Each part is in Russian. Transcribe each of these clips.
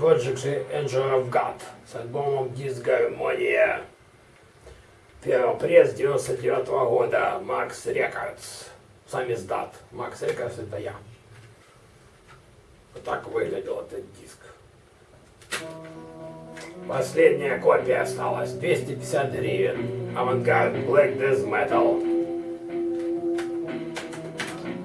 Project Angel of God с альбомом Дисгармония. Первый пресс 99 -го года Max Records. Самиздат. Max Records это я. Вот так выглядел этот диск. Последняя копия осталась. 250 гривен. Авангард Black Death Metal.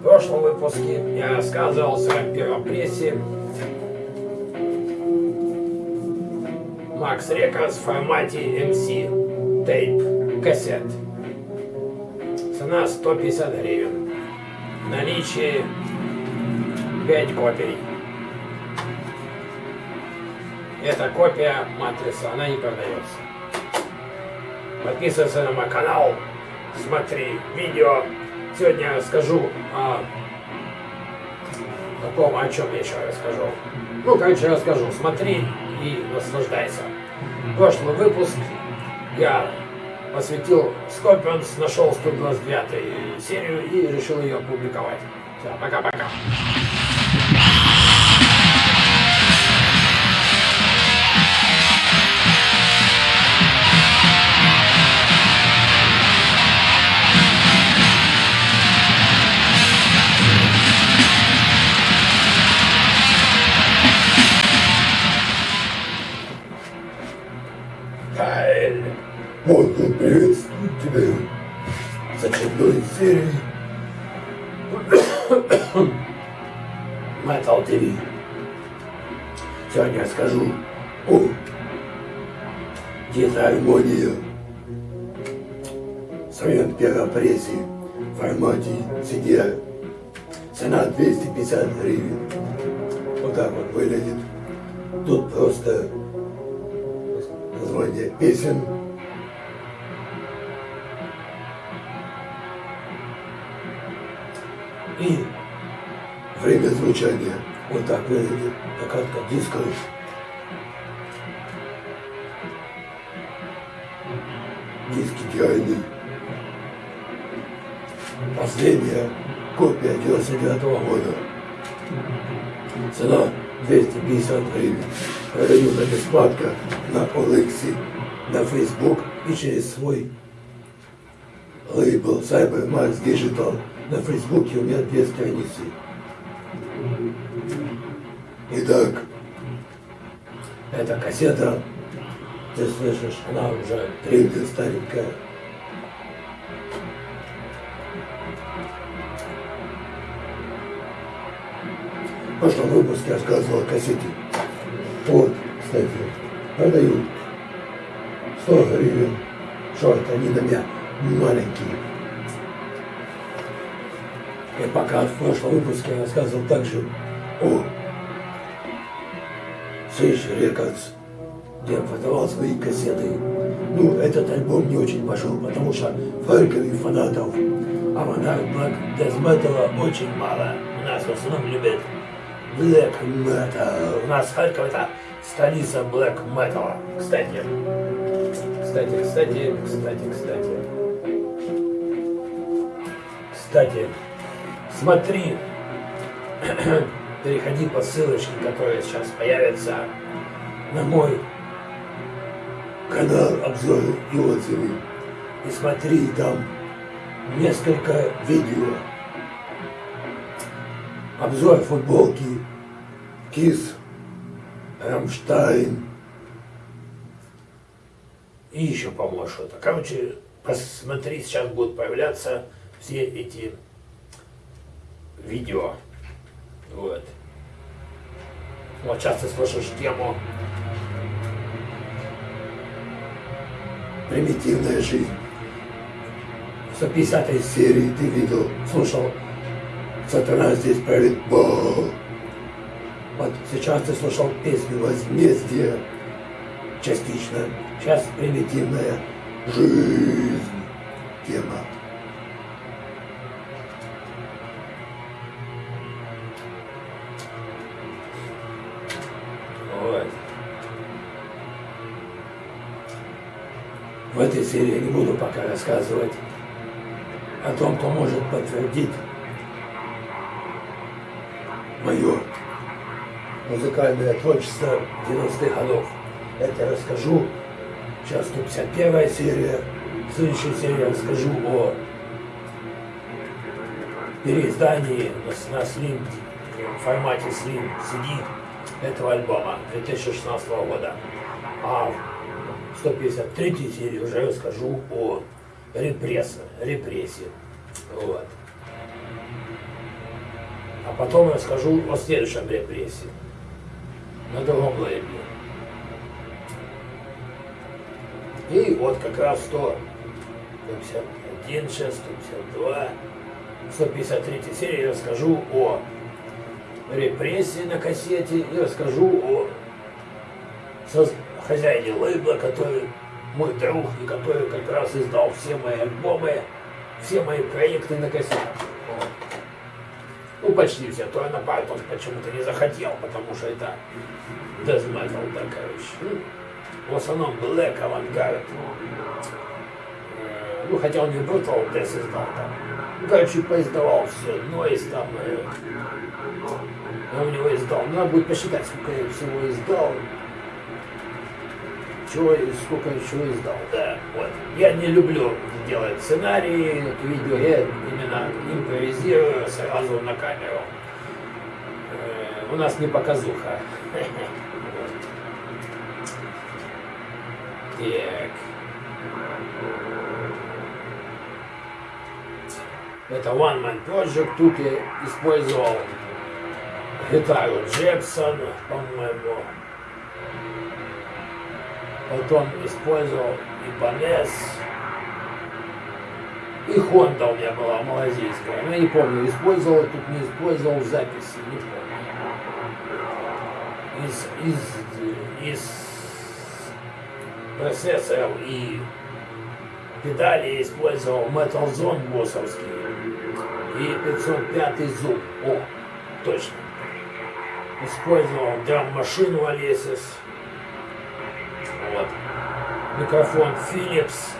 В прошлом выпуске я рассказывал о своем первом Макс Рекордс в формате MC Tape кассет. Цена 150 гривен. Наличие 5 копий. Это копия матрицы, она не продается. Подписывайся на мой канал, смотри видео. Сегодня я расскажу о таком, о чем я еще расскажу. Ну, короче, расскажу. Смотри и наслаждайся. Прошлый выпуск я посвятил Scorpions, нашел 129 серию и решил ее опубликовать. Все, пока-пока. Metal TV. Сегодня я скажу о дизармония в своем первом прессе в формате CD. Цена 250 гривен. Вот так вот выглядит. Тут просто название песен. И время звучания. Вот так выглядит накатка диска. Диск идеальный. Последняя копия 99 года. Цена 250 гривен. Продаю на бесплатно на Олексе, на Facebook и через свой лейбл Cybermax Digital. На Фейсбуке у меня две страницы. Итак, эта кассета, ты слышишь, она уже тренда старенькая. В прошлом выпуске я рассказывал о кассете. Вот, кстати, продают 100 гривен. Это, они на меня маленькие. И пока в прошлом выпуске я рассказывал также о Сейш Рекордс, где продавал свои кассеты. Ну, этот альбом не очень пошел, потому что Харькове фанатов Авангард Black Death Metal очень мало. У нас в основном любят Black Metal. У нас Харьков это столица Black Metal. Кстати, кстати, кстати, кстати, кстати. Кстати, смотри, переходи по ссылочке, которая сейчас появится на мой канал обзоры и отзывы. И смотри, там несколько видео. Обзор футболки, Кис, Рамштайн. И еще, по-моему, что-то. Короче, посмотри, сейчас будут появляться все эти видео. Вот. Вот сейчас ты слышишь тему «Примитивная жизнь». В 150 серии ты видел, слушал «Сатана здесь правит Бог». Вот сейчас ты слушал песню «Возмездие» частично. Сейчас «Примитивная жизнь» тема. Серии не буду пока рассказывать о том, кто может подтвердить мое музыкальное творчество 90-х годов. Это я расскажу. Сейчас 151 серия. В следующей серии я расскажу о переиздании на, на Slim, в формате Slim CD этого альбома 2016 года. А 153 серии уже расскажу о репрессе, репрессии. Вот. А потом расскажу о следующем репрессии. На другом лейбле. И вот как раз 151, 152, 153 серии расскажу о репрессии на кассете и расскажу о хозяине лейбла, который мой друг и который как раз издал все мои альбомы, все мои проекты на кассетах. Ну, почти все. На парт он почему-то не захотел, потому что это metal, да, короче. Ну, в основном Black, Avantgarde. Э, ну, хотя он не Brutal Death издал там. Ну, короче, поиздавал все. Noise там. Э, я у него издал. Надо будет посчитать, сколько я всего издал чего, сколько чего издал. Да, вот. Я не люблю делать сценарии видео, я именно импровизирую сразу на камеру. Э, у нас не показуха. Так. Это One Man Project. Тут я использовал гитару Джексон, по-моему потом использовал Ибанес, и Хонда у меня была малазийская. Ну, я не помню, использовал, тут не использовал в записи, не помню. Из, из, из процессоров и педали использовал Metal Zone боссовский и 505 Zoom. О, точно. Использовал драм-машину вот. Микрофон Philips.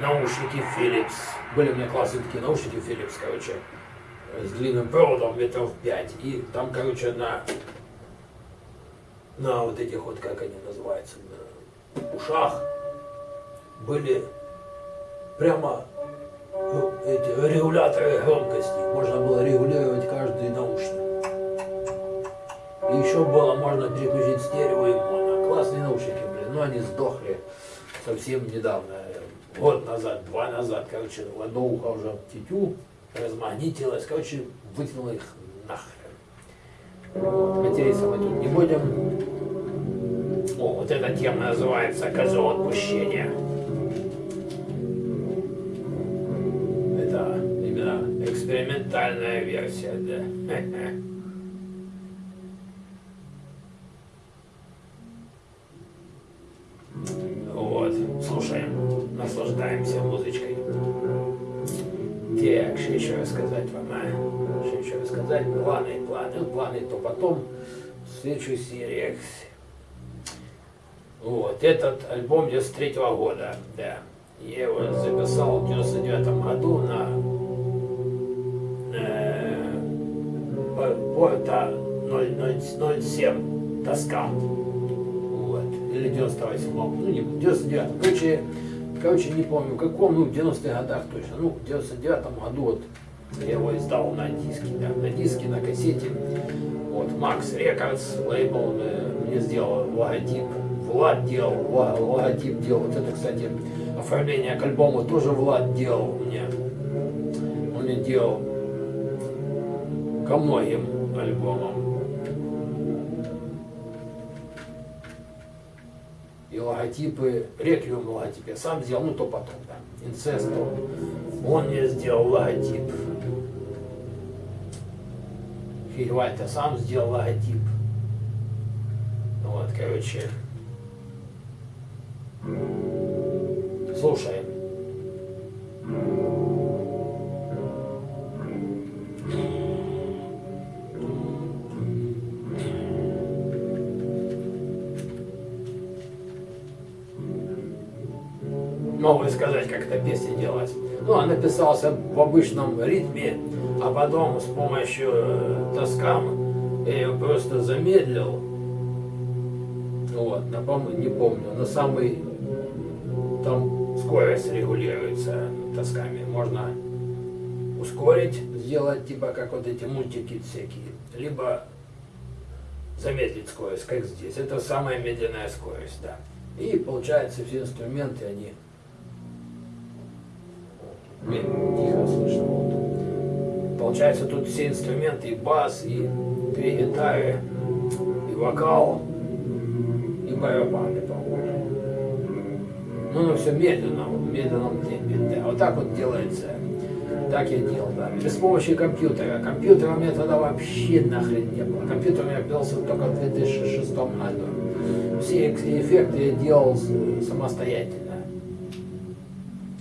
Наушники Philips. Были у меня классные такие наушники Philips, короче, с длинным проводом метров 5. И там, короче, на, на вот этих вот, как они называются, на ушах были прямо ну, эти регуляторы громкости. Можно было регулировать каждый наушник. И еще было можно переключить стерео и моно. Классные наушники но они сдохли совсем недавно, год назад, два назад, короче, ухо уже тетю размагнитилось, короче, вытянуло их нахрен. Вот, материться мы тут не будем. О, вот эта тема называется «Козел отпущения». Это именно экспериментальная версия, да. наслаждаемся музычкой. Так, что еще рассказать вам, а? Что еще рассказать? Планы, планы, планы, то потом в следующей серии. Вот, этот альбом 93 -го года, да. Я его записал в 99 году на э, порта 007 Тоскан. Или 98 ну не 99 Короче, короче, не помню, каком, ну, в 90-х годах точно, ну, в 99-м году вот я его издал на диске, да, на диске, на кассете. Вот, Max Records, лейбл э, мне сделал логотип, Влад делал, логотип делал. Вот это, кстати, оформление к альбому тоже Влад делал мне. Он мне делал ко многим альбомам. Логотипы, реквием логотип я сам сделал, ну то потом, да, инцест, он мне сделал логотип. Фигвальд я сам сделал логотип. Вот, короче. Слушаем. Могу сказать, как эта песня делалась. Ну, он написался в обычном ритме, а потом с помощью э, тоскам я ее просто замедлил. Вот, напомню, не помню, на самый, там скорость регулируется тосками. Можно ускорить, сделать, типа как вот эти мультики всякие, либо замедлить скорость, как здесь. Это самая медленная скорость, да. И получается все инструменты, они тихо слышно. Вот. Получается тут все инструменты, и бас, и две гитары, и вокал, и барабаны, по-моему. Ну, ну все медленно, в медленном темпе. Да. Вот так вот делается. Так я делал, да. Без помощи компьютера. Компьютера у меня тогда вообще нахрен не было. Компьютер у меня появился только в 2006 году. Все эффекты я делал самостоятельно.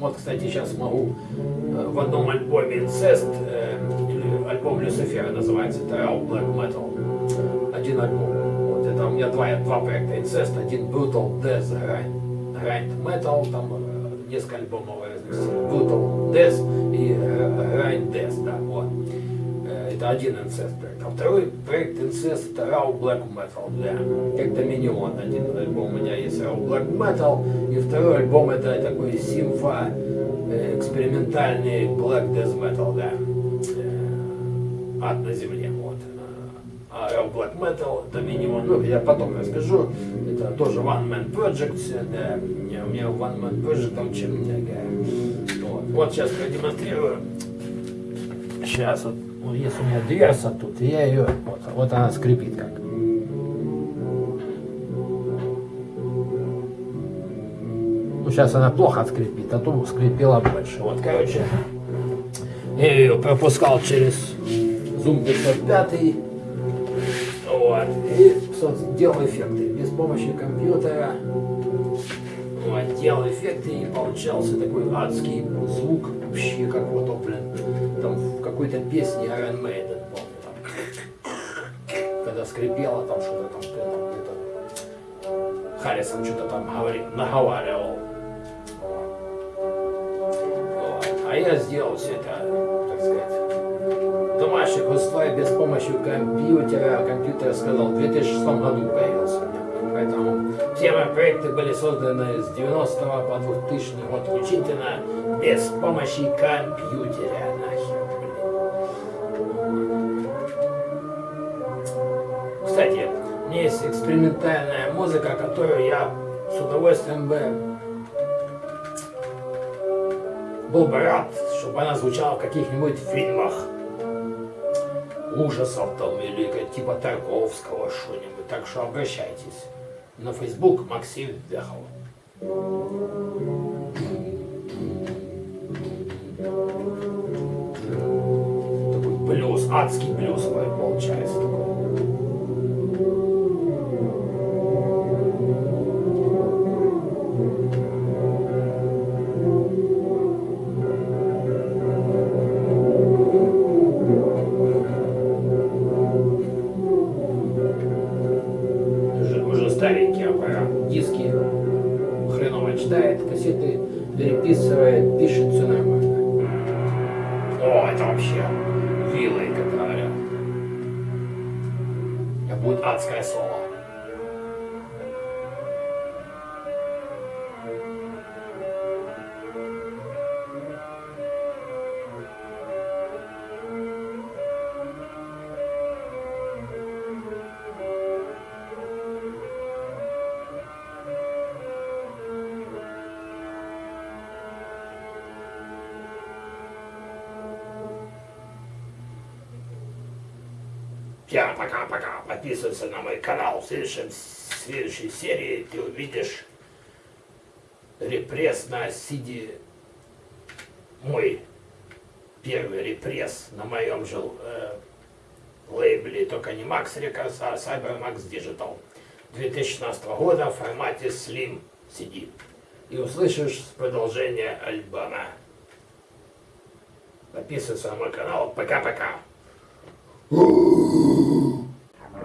Вот, кстати, сейчас могу э, в одном альбоме Incest, э, альбом Люцифера называется, это Real Black Metal, один альбом. Вот, это у меня два, два проекта Incest, один Brutal Death Grind, Grind Metal, там э, несколько альбомов разных, Brutal Death и Grind Death, да, вот. Это один инцест проект. А второй проект инцест это Raw Black Metal, да. Как Доминион. Один альбом у меня есть Raw Black Metal. И второй альбом это такой симфа э, экспериментальный Black Death Metal, да. Э, ад на земле, вот. А Raw Black Metal, Доминион, ну я потом расскажу. Это тоже One Man Project, да. У меня One Man Project очень много. Вот. вот сейчас продемонстрирую. Сейчас вот вот есть у меня дверца тут, я ее, вот, вот она скрипит как. Ну, сейчас она плохо скрипит, а то скрипела больше. Вот, короче, я ее пропускал через Zoom 505. Вот, и делал эффекты без помощи компьютера. Вот, делал эффекты и получался такой адский звук, вообще как вот, блин, там в какой-то песне Iron Maiden, помню, там, когда скрипело там что-то там, где-то Харрисон что-то там говорил, наговаривал. А я сделал все это, так сказать, домашних условиях без помощи компьютера. Компьютер сказал, в 2006 году появился. Поэтому все мои проекты были созданы с 90 по 2000 год включительно без помощи компьютера. Экспериментальная музыка, которую я с удовольствием бы был бы рад, чтобы она звучала в каких-нибудь фильмах ужасов там или типа Тарковского что-нибудь. Так что обращайтесь. На Facebook Максим Вяхов. Такой блюз, адский блюз получается такой. Вообще вилой, как говорят. Это будет адское слово. Всем пока-пока. Подписывайся на мой канал. В, следующем, в следующей серии ты увидишь репресс на Сиди. Мой первый репресс на моем же э, лейбле, только не Max Records, а CyberMax Digital 2016 года в формате Slim CD. И услышишь продолжение альбома. Подписывайся на мой канал. Пока-пока. Ooh.